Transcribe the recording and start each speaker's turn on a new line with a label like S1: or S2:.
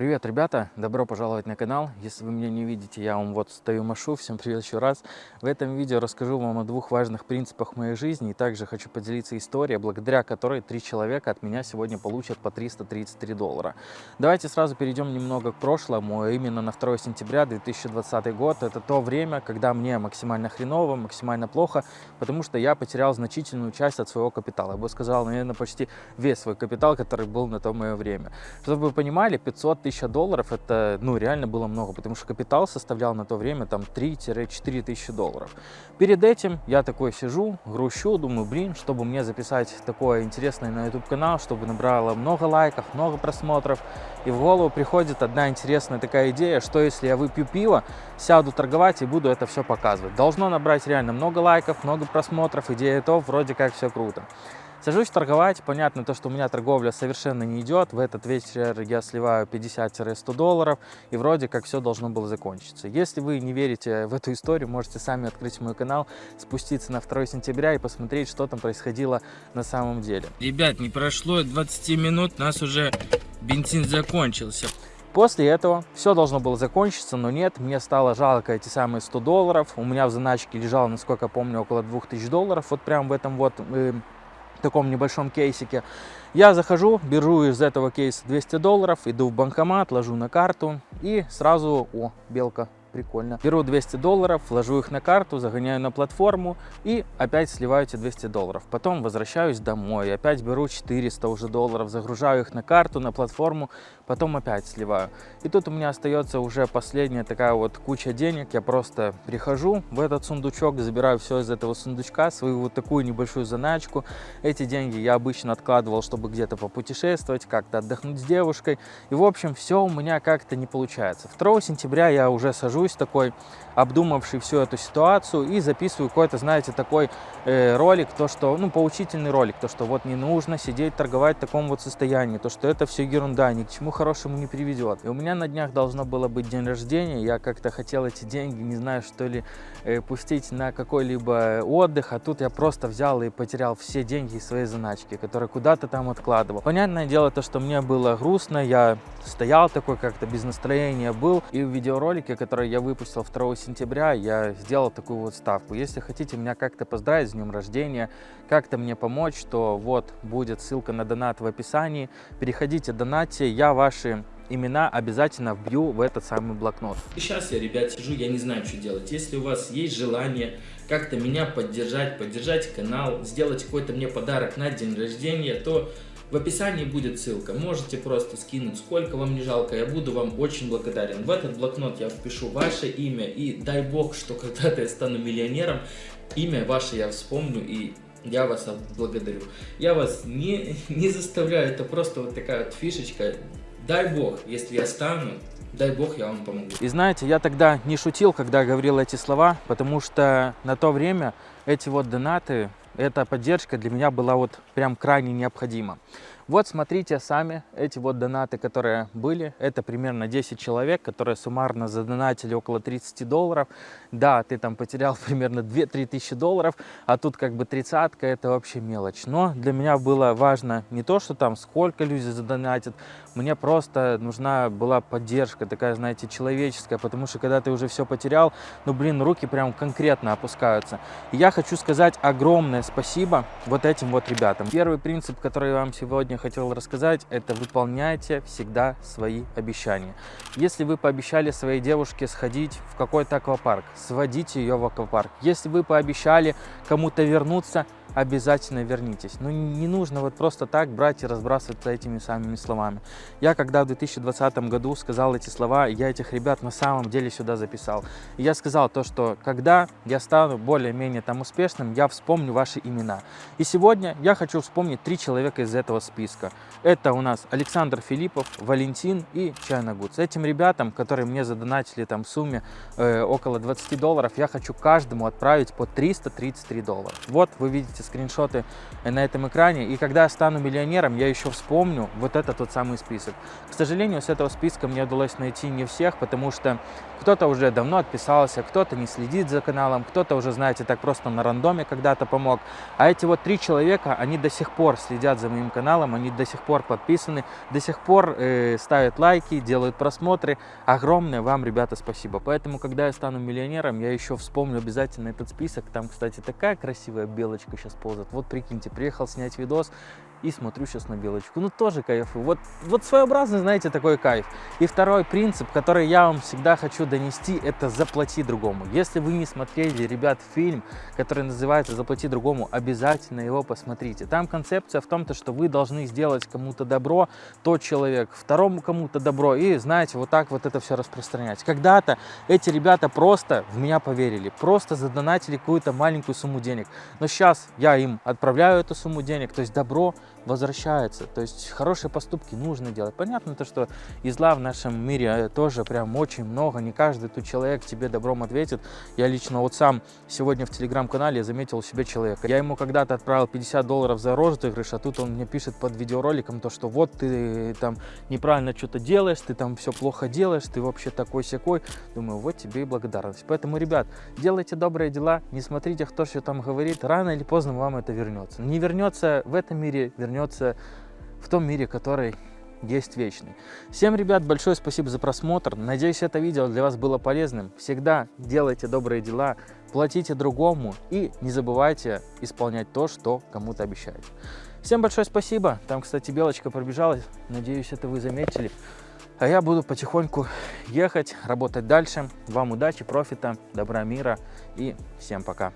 S1: Привет, ребята! Добро пожаловать на канал. Если вы меня не видите, я вам вот стою машу. Всем привет еще раз. В этом видео расскажу вам о двух важных принципах моей жизни. И также хочу поделиться историей, благодаря которой три человека от меня сегодня получат по 333 доллара. Давайте сразу перейдем немного к прошлому. Именно на 2 сентября 2020 год. Это то время, когда мне максимально хреново, максимально плохо, потому что я потерял значительную часть от своего капитала. Я бы сказал, наверное, почти весь свой капитал, который был на то мое время. Чтобы вы понимали, 500 тысяч долларов это ну реально было много, потому что капитал составлял на то время там 3-4 тысячи долларов. Перед этим я такой сижу, грущу, думаю, блин, чтобы мне записать такое интересное на YouTube канал, чтобы набрало много лайков, много просмотров. И в голову приходит одна интересная такая идея, что если я выпью пиво, сяду торговать и буду это все показывать. Должно набрать реально много лайков, много просмотров, идея то, вроде как все круто. Сажусь торговать, понятно то, что у меня торговля совершенно не идет, в этот вечер я сливаю 50-100 долларов, и вроде как все должно было закончиться. Если вы не верите в эту историю, можете сами открыть мой канал, спуститься на 2 сентября и посмотреть, что там происходило на самом деле.
S2: Ребят, не прошло 20 минут, у нас уже бензин закончился.
S1: После этого все должно было закончиться, но нет, мне стало жалко эти самые 100 долларов. У меня в заначке лежало, насколько помню, около 2000 долларов, вот прям в этом вот э, таком небольшом кейсике. Я захожу, беру из этого кейса 200 долларов, иду в банкомат, ложу на карту и сразу, о, белка, прикольно. Беру 200 долларов, вложу их на карту, загоняю на платформу и опять сливаю эти 200 долларов. Потом возвращаюсь домой, опять беру 400 уже долларов, загружаю их на карту, на платформу, потом опять сливаю. И тут у меня остается уже последняя такая вот куча денег. Я просто прихожу в этот сундучок, забираю все из этого сундучка, свою вот такую небольшую заначку. Эти деньги я обычно откладывал, чтобы где-то попутешествовать, как-то отдохнуть с девушкой. И в общем, все у меня как-то не получается. 2 сентября я уже сажу сажусь такой, обдумавший всю эту ситуацию и записываю какой-то, знаете, такой э, ролик, то что, ну, поучительный ролик, то что вот не нужно сидеть торговать в таком вот состоянии, то что это все ерунда, ни к чему хорошему не приведет. И у меня на днях должно было быть день рождения, я как-то хотел эти деньги, не знаю, что ли, э, пустить на какой-либо отдых, а тут я просто взял и потерял все деньги из своей заначки, которые куда-то там откладывал. Понятное дело то, что мне было грустно, я стоял такой как-то без настроения был, и в видеоролике, который я выпустил 2 сентября, я сделал такую вот ставку. Если хотите меня как-то поздравить с днем рождения, как-то мне помочь, то вот будет ссылка на донат в описании. Переходите, донатьте, я ваши имена обязательно вбью в этот самый блокнот.
S2: Сейчас я, ребят, сижу, я не знаю, что делать. Если у вас есть желание как-то меня поддержать, поддержать канал, сделать какой-то мне подарок на день рождения, то в описании будет ссылка, можете просто скинуть, сколько вам не жалко, я буду вам очень благодарен. В этот блокнот я впишу ваше имя и дай бог, что когда-то я стану миллионером, имя ваше я вспомню и я вас благодарю. Я вас не, не заставляю, это просто вот такая вот фишечка. Дай бог, если я стану, дай бог я вам помогу.
S1: И знаете, я тогда не шутил, когда говорил эти слова, потому что на то время эти вот донаты эта поддержка для меня была вот прям крайне необходима. Вот смотрите сами, эти вот донаты, которые были, это примерно 10 человек, которые суммарно задонатили около 30 долларов. Да, ты там потерял примерно 2-3 тысячи долларов, а тут как бы тридцатка, это вообще мелочь. Но для меня было важно не то, что там сколько люди задонатят, мне просто нужна была поддержка, такая, знаете, человеческая, потому что когда ты уже все потерял, ну, блин, руки прям конкретно опускаются. И я хочу сказать огромное спасибо вот этим вот ребятам. Первый принцип, который я вам сегодня хотел рассказать, это выполняйте всегда свои обещания. Если вы пообещали своей девушке сходить в какой-то аквапарк, сводите ее в аквапарк. Если вы пообещали кому-то вернуться, обязательно вернитесь. Но ну, не нужно вот просто так брать и разбрасываться этими самыми словами. Я когда в 2020 году сказал эти слова, я этих ребят на самом деле сюда записал. И я сказал то, что когда я стану более-менее там успешным, я вспомню ваши имена. И сегодня я хочу вспомнить три человека из этого списка. Это у нас Александр Филиппов, Валентин и Чайна Гудс. Этим ребятам, которые мне задонатили там в сумме э, около 20 долларов, я хочу каждому отправить по 333 доллара. Вот вы видите эти скриншоты на этом экране. И когда я стану миллионером, я еще вспомню вот этот вот самый список. К сожалению, с этого списка мне удалось найти не всех, потому что кто-то уже давно отписался, кто-то не следит за каналом, кто-то уже, знаете, так просто на рандоме когда-то помог. А эти вот три человека, они до сих пор следят за моим каналом, они до сих пор подписаны, до сих пор э, ставят лайки, делают просмотры. Огромное вам, ребята, спасибо. Поэтому, когда я стану миллионером, я еще вспомню обязательно этот список. Там, кстати, такая красивая белочка сейчас ползает. Вот прикиньте, приехал снять видос, и смотрю сейчас на белочку. Ну, тоже кайфую. Вот, вот своеобразный, знаете, такой кайф. И второй принцип, который я вам всегда хочу донести, это заплати другому. Если вы не смотрели, ребят, фильм, который называется «Заплати другому», обязательно его посмотрите. Там концепция в том, то, что вы должны сделать кому-то добро, тот человек, второму кому-то добро, и, знаете, вот так вот это все распространять. Когда-то эти ребята просто в меня поверили, просто задонатили какую-то маленькую сумму денег. Но сейчас я им отправляю эту сумму денег, то есть добро возвращается. То есть хорошие поступки нужно делать. Понятно то, что и зла в нашем мире э, тоже прям очень много. Не каждый тут человек тебе добром ответит. Я лично вот сам сегодня в телеграм-канале заметил у себя человека. Я ему когда-то отправил 50 долларов за розыгрыш, а тут он мне пишет под видеороликом то, что вот ты там неправильно что-то делаешь, ты там все плохо делаешь, ты вообще такой-сякой. Думаю, вот тебе и благодарность. Поэтому, ребят, делайте добрые дела, не смотрите, кто что там говорит. Рано или поздно вам это вернется. Не вернется в этом мире, вернется в том мире, который есть вечный. Всем, ребят, большое спасибо за просмотр. Надеюсь, это видео для вас было полезным. Всегда делайте добрые дела, платите другому и не забывайте исполнять то, что кому-то обещаете. Всем большое спасибо. Там, кстати, белочка пробежалась. Надеюсь, это вы заметили. А я буду потихоньку ехать, работать дальше. Вам удачи, профита, добра, мира и всем пока.